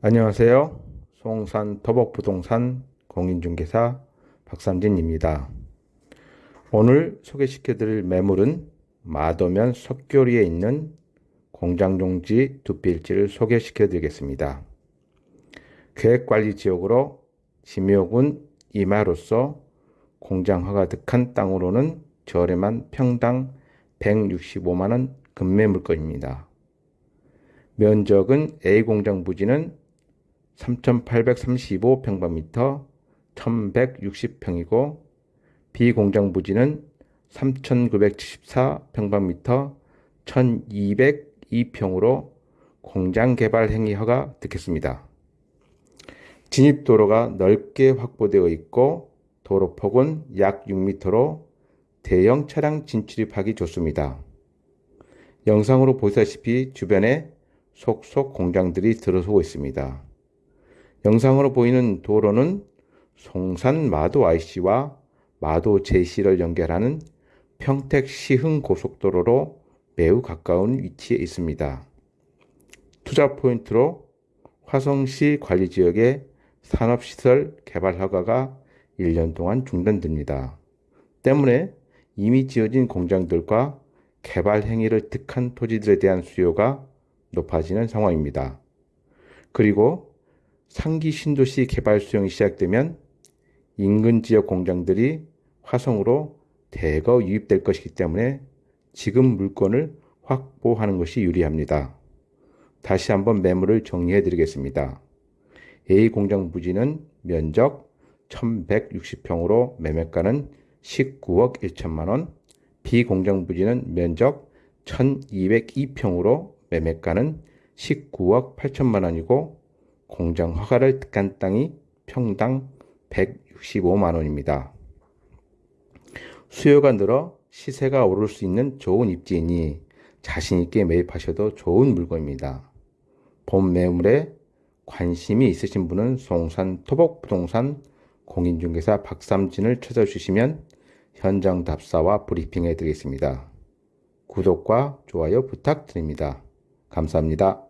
안녕하세요. 송산 토복부동산 공인중개사 박삼진입니다. 오늘 소개시켜 드릴 매물은 마도면 석교리에 있는 공장용지 두 필지를 소개시켜 드리겠습니다. 계획관리 지역으로 지묘군 이마로서 공장 화가 득한 땅으로는 저렴한 평당 165만원 금매 물건입니다. 면적은 A 공장 부지는 3,835평방미터 1,160평이고 B 공장 부지는 3,974평방미터 1,202평으로 공장 개발 행위 허가 듣겠습니다. 진입도로가 넓게 확보되어 있고 도로폭은 약 6m로 대형 차량 진출입하기 좋습니다. 영상으로 보시다시피 주변에 속속 공장들이 들어서고 있습니다. 영상으로 보이는 도로는 송산 마도 IC와 마도 JC를 연결하는 평택 시흥 고속도로로 매우 가까운 위치에 있습니다. 투자 포인트로 화성시 관리지역의 산업시설 개발 허가가 1년 동안 중단됩니다. 때문에 이미 지어진 공장들과 개발 행위를 득한 토지들에 대한 수요가 높아지는 상황입니다. 그리고 상기 신도시 개발 수용이 시작되면 인근 지역 공장들이 화성으로 대거 유입될 것이기 때문에 지금 물건을 확보하는 것이 유리합니다. 다시 한번 매물을 정리해 드리겠습니다. A 공장 부지는 면적 1160평으로 매매가는 19억 1천만 원, B 공장 부지는 면적 1202평으로 매매가는 19억 8천만 원이고 공장 허가를 득한 땅이 평당 165만 원입니다. 수요가 늘어 시세가 오를 수 있는 좋은 입지이니 자신있게 매입하셔도 좋은 물건입니다. 본 매물에 관심이 있으신 분은 송산 토복부동산 공인중개사 박삼진을 찾아주시면 현장 답사와 브리핑해 드리겠습니다. 구독과 좋아요 부탁드립니다. 감사합니다.